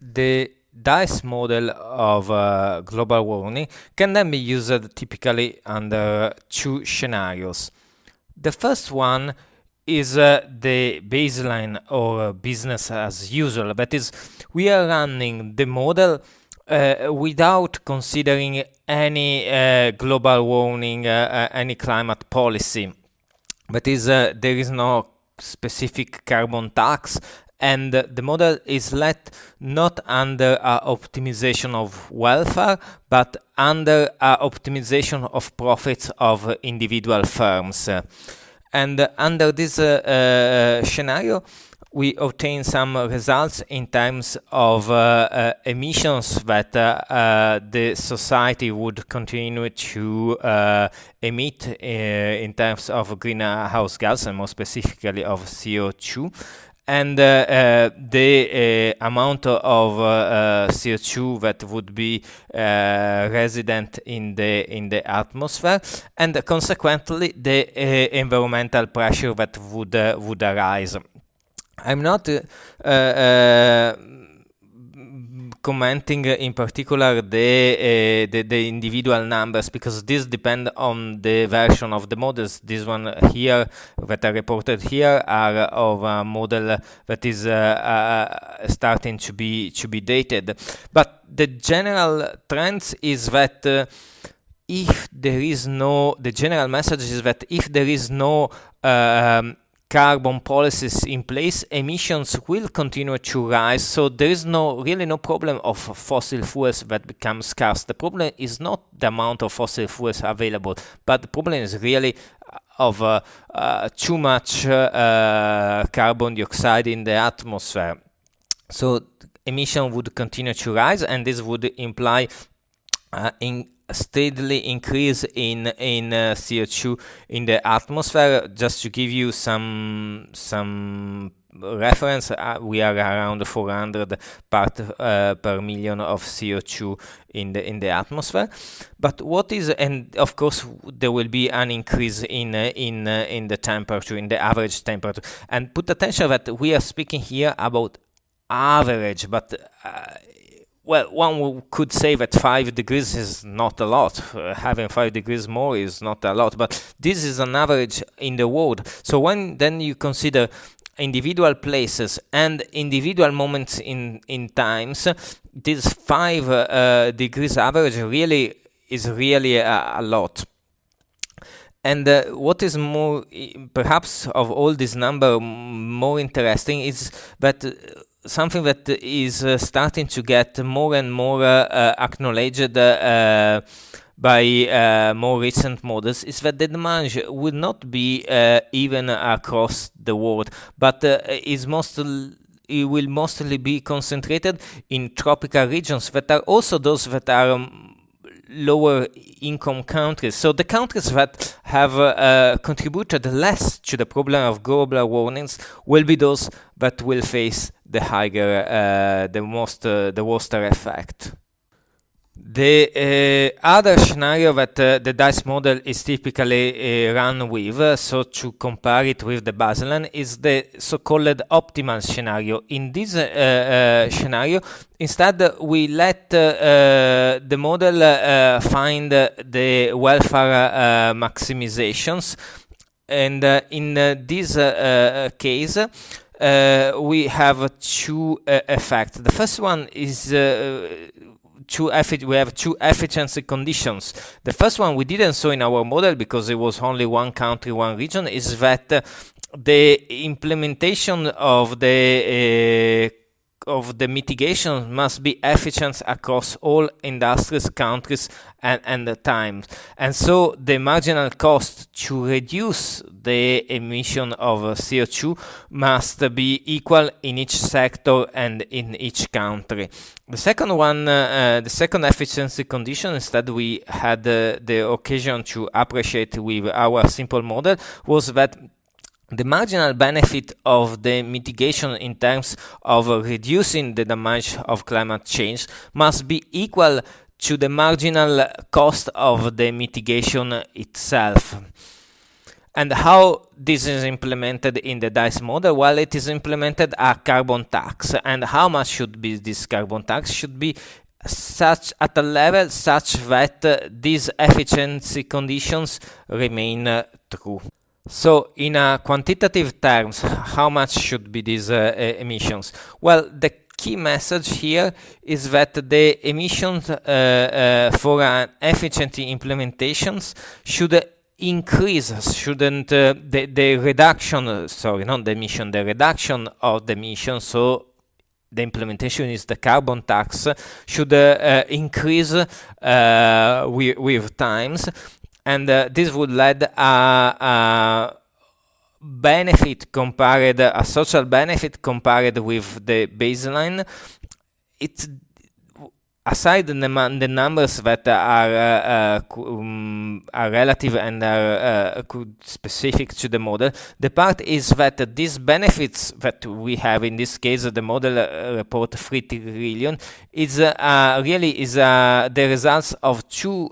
The DICE model of uh, global warming can then be used typically under two scenarios. The first one is uh, the baseline or business as usual. That is, we are running the model uh, without considering any uh, global warming, uh, uh, any climate policy. That is, there is no specific carbon tax and the model is let not under optimization of welfare but under optimization of profits of individual firms. And under this uh, uh, scenario we obtain some results in terms of uh, uh, emissions that uh, uh the society would continue to emit in terms of greenhouse gas and more specifically of CO2 and uh, uh, the uh, amount of uh, uh, CO2 that would be uh, resident in the in the atmosphere, and consequently the environmental pressure that would would arise. I'm not commenting in particular the, uh, the, the individual numbers because this depend on the version of the models. This one here that are reported here are of a model that is uh, uh, starting to be to be dated. But the general trends is that if there is no, the general message is that if there is no um, carbon policies in place, emissions will continue to rise. So there is no really no problem of fossil fuels that become scarce. The problem is not the amount of fossil fuels available, but the problem is really uh, of uh, uh, too much uh, carbon dioxide in the atmosphere. So emission would continue to rise, and this would imply uh, in steadily increase in in uh, CO2 in the atmosphere. Just to give you some some reference, uh, we are around 400 part uh, per million of CO2 in the in the atmosphere. But what is and of course there will be an increase in uh, in uh, in the temperature, in the average temperature. And put attention that we are speaking here about average, but uh, well, one could say that 5 degrees is not a lot. Uh, having 5 degrees more is not a lot, but this is an average in the world. So when then you consider individual places and individual moments in, in times, this 5 uh, degrees average really is really a, a lot. And uh, what is more, perhaps of all this number, more interesting is that uh, something that is uh, starting to get more and more uh, uh, acknowledged by more recent models is that the demand would not be even across the world, but is mostly it will mostly be concentrated in tropical regions that are also those that are um, lower income countries. So the countries that have uh, contributed less to the problem of global warmings will be those that will face the higher, uh, the most, uh, the worst effect. The uh, other scenario that uh, the DICE model is typically uh, run with, so to compare it with the baseline, is the so-called optimal scenario. In this uh, scenario, instead we let the model find the welfare maximizations, and in this case, we have two effects. The first one is two we have two efficiency conditions. The first one we didn't saw in our model because it was only one country, one region, is that the implementation of the uh, of the mitigation must be efficient across all industries, countries, and, and the times. And so the marginal cost to reduce the emission of CO2 must be equal in each sector and in each country. The second one, uh, the second efficiency condition, instead we had uh, the occasion to appreciate with our simple model, was that the marginal benefit of the mitigation in terms of reducing the damage of climate change must be equal to the marginal cost of the mitigation itself. And how this is implemented in the DICE model? Well, it is implemented a carbon tax. And how much should be this carbon tax? Should be such at a level such that uh, these efficiency conditions remain uh, true. So in a quantitative terms, how much should be these uh, emissions? Well, the key message here is that the emissions uh, uh, for an efficiency implementations should increase, shouldn't uh, the, the reduction, sorry, not the emission, the reduction of the emission, so the implementation is the carbon tax, should uh, uh, increase uh, with, with times, and uh, this would lead a benefit compared, a social benefit compared with the baseline, it's aside the, the numbers that are uh, um, are relative and are uh, specific to the model, the part is that these benefits that we have in this case, the model uh, report 3 trillion, is uh, really is the results of two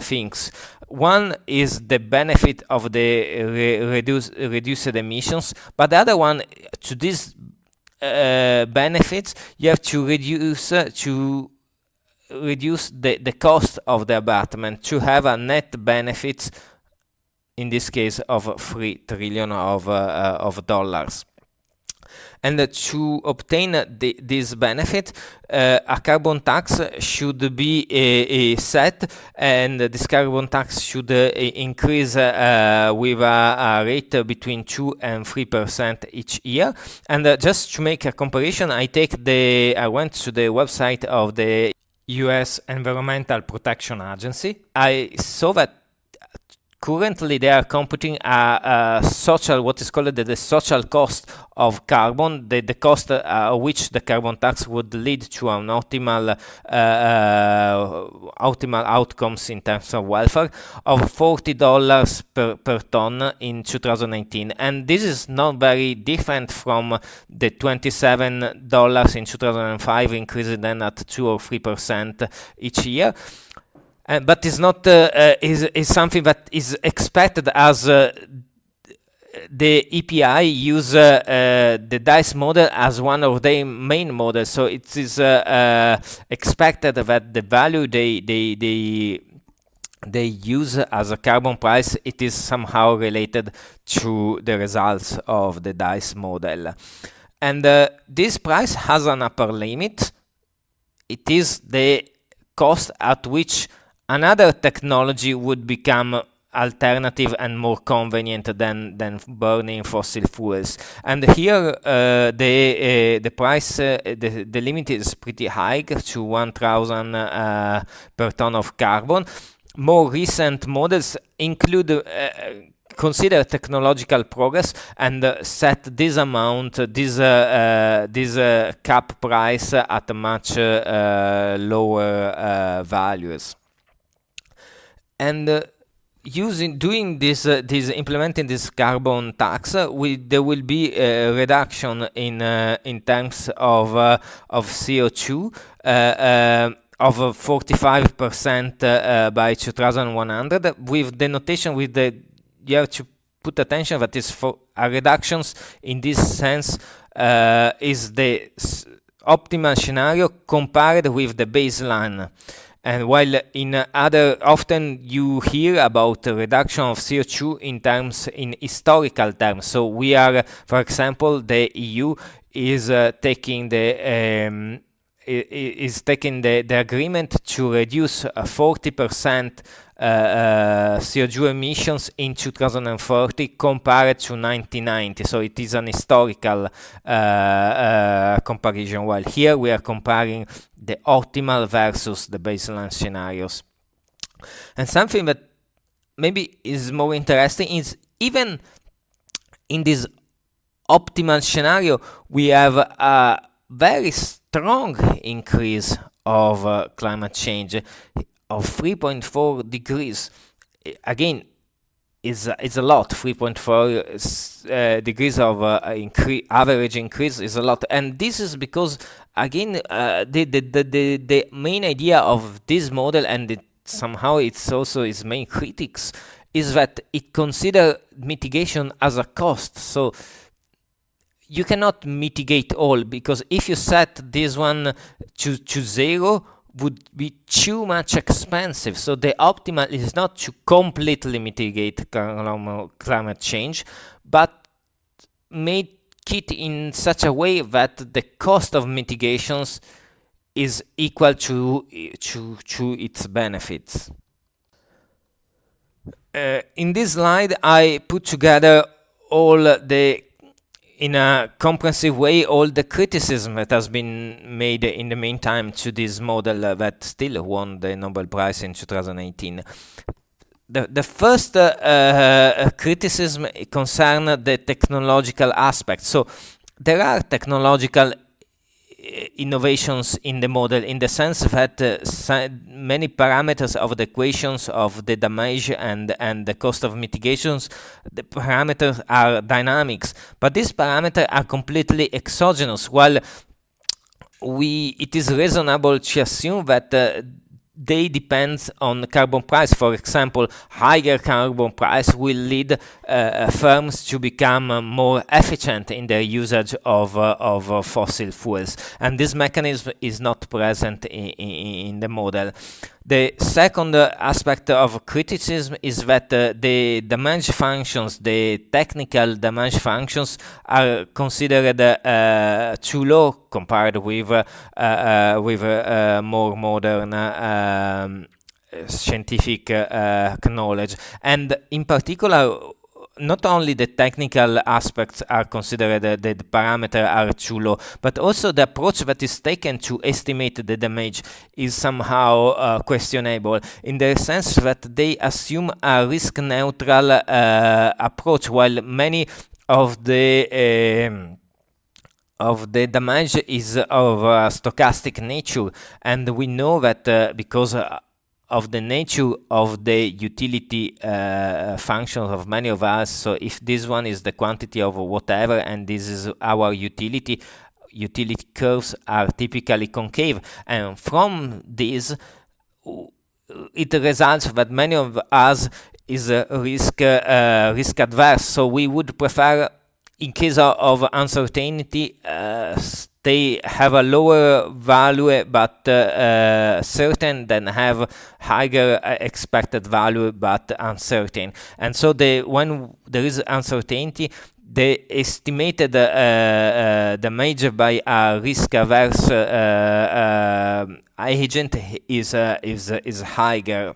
things. One is the benefit of the re reduce, reduced emissions, but the other one, to these uh, benefits, you have to reduce uh, to reduce the, the cost of the abatement to have a net benefit in this case of 3 trillion of, uh, uh, of dollars and to obtain this benefit, uh, a carbon tax should be set, and this carbon tax should uh, increase uh, with a, a, rate between 2 and 3 percent each year. And just to make a comparison, I take the I went to the website of the US Environmental Protection Agency. I saw that currently they are computing a, a, social, what is called the, the, social cost of carbon, the, the cost uh, which the carbon tax would lead to an optimal, uh, uh, optimal outcomes in terms of welfare of $40 per, per ton in 2019. And this is not very different from the $27 in 2005, increasing then at 2 or 3% each year. Uh, but it's not uh, uh, is is something that is expected as the EPI use uh, uh, the DICE model as one of their main models. So it is uh, expected that the value they they they they use as a carbon price, it is somehow related to the results of the DICE model. And this price has an upper limit. It is the cost at which another technology would become alternative and more convenient than than burning fossil fuels. And here uh, the uh, the price uh, the, the limit is pretty high to 1000 uh, per ton of carbon. More recent models include uh, consider technological progress and uh, set this amount, this uh, this cap price at much lower values and uh, using doing this uh, this implementing this carbon tax uh, we there will be a reduction in uh, in terms of uh, of CO2 uh, of 45% by 2100 with the notation with the you have to put attention that is for reductions in this sense is the optimal scenario compared with the baseline and while in other, often you hear about the reduction of CO2 in terms, in historical terms. So we are, for example, the EU is uh, taking the um, is taking the, the agreement to reduce 40% uh, uh, CO2 emissions in 2040 compared to 1990. So it is an historical uh, uh, comparison. While here we are comparing the optimal versus the baseline scenarios. And something that maybe is more interesting is even in this optimal scenario, we have a very strong increase of uh, climate change of 3.4 degrees. Again, is is a lot. 3.4 uh, degrees of uh, incre average increase is a lot, and this is because again uh, the, the, the the the main idea of this model and it, somehow it's also its main critics is that it consider mitigation as a cost. So you cannot mitigate all because if you set this one to, to zero would be too much expensive. So the optimal is not to completely mitigate climate change, but make it in such a way that the cost of mitigations is equal to, to, to its benefits. Uh, in this slide, I put together all the in a comprehensive way all the criticism that has been made in the meantime to this model that still won the Nobel Prize in 2018. The, the first uh, uh, criticism concerns the technological aspect. So there are technological innovations in the model in the sense that uh, many parameters of the equations of the damage and and the cost of mitigations the parameters are dynamics. But these parameters are completely exogenous. While we it is reasonable to assume that uh, they depend on carbon price. For example, higher carbon price will lead uh, firms to become uh, more efficient in their usage of, uh, of uh, fossil fuels. And this mechanism is not present in, in the model. The second aspect of criticism is that uh, the damage functions, the technical damage functions, are considered uh, too low compared with uh, uh with uh, more modern um, scientific uh, knowledge, and in particular not only the technical aspects are considered, uh, the, parameters are too low, but also the approach that is taken to estimate the damage is somehow uh, questionable in the sense that they assume a risk neutral uh, approach, while many of the um, of the damage is of a stochastic nature. And we know that uh, because uh, of the nature of the utility uh, functions of many of us. So if this one is the quantity of whatever and this is our utility, utility curves are typically concave. And from this, it results that many of us is risk uh, risk adverse. So we would prefer, in case of uncertainty, uh, they have a lower value but uh, uh, certain than have higher uh, expected value but uncertain. And so the when there is uncertainty the estimated uh, uh, damage by a risk averse uh, agent is is is higher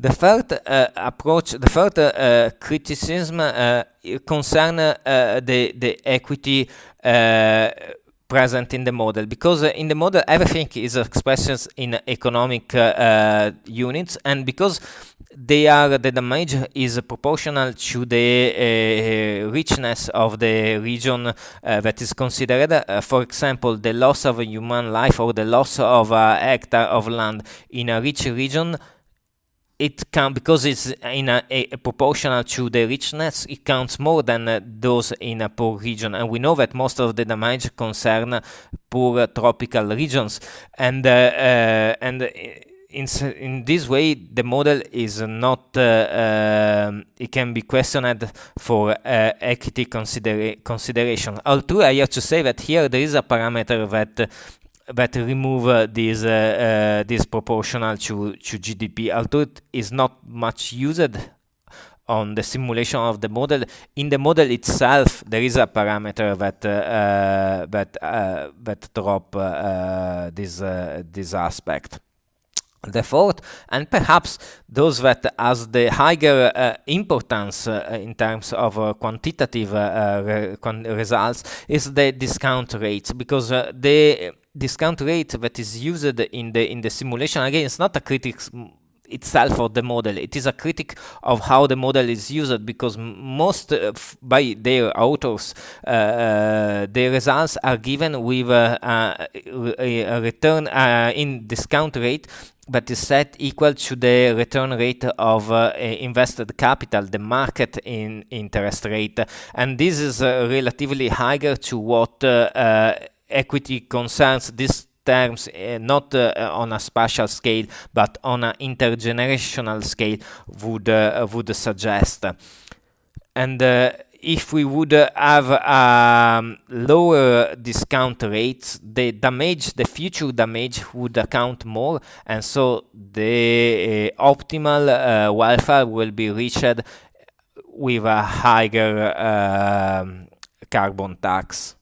the third uh, approach, the third uh, criticism uh, concern the the equity present in the model. Because uh, in the model everything is expressed in economic uh, uh, units. And because they are the damage is proportional to the richness of the region that is considered. For example the loss of a human life or the loss of a hectare of land in a rich region it can because it's in a, a, a, proportional to the richness it counts more than uh, those in a poor region. And we know that most of the damage concern poor uh, tropical regions. And uh, uh and in, in this way the model is not uh, um, it can be questioned for uh, equity considera consideration. Although i have to say that here there is a parameter that that remove uh, this uh, uh, this proportional to to GDP, although it is not much used on the simulation of the model. In the model itself, there is a parameter that uh, that uh, that drop uh, this this aspect. The fourth, and perhaps those that has the higher uh, importance uh, in terms of uh, quantitative re results, is the discount rate, because the discount rate that is used in the in the simulation again it's not a critic itself of the model it is a critic of how the model is used because most uh, by their authors uh, uh, the results are given with uh, a, a, return uh, in discount rate that is set equal to the return rate of uh, invested capital, the market in interest rate. And this is relatively higher to what equity concerns these terms uh, not uh, on a spatial scale but on an intergenerational scale would uh, would suggest and uh, if we would have um, lower discount rates, the damage, the future damage would account more, and so the uh, optimal uh, welfare will be reached with a higher um, carbon tax.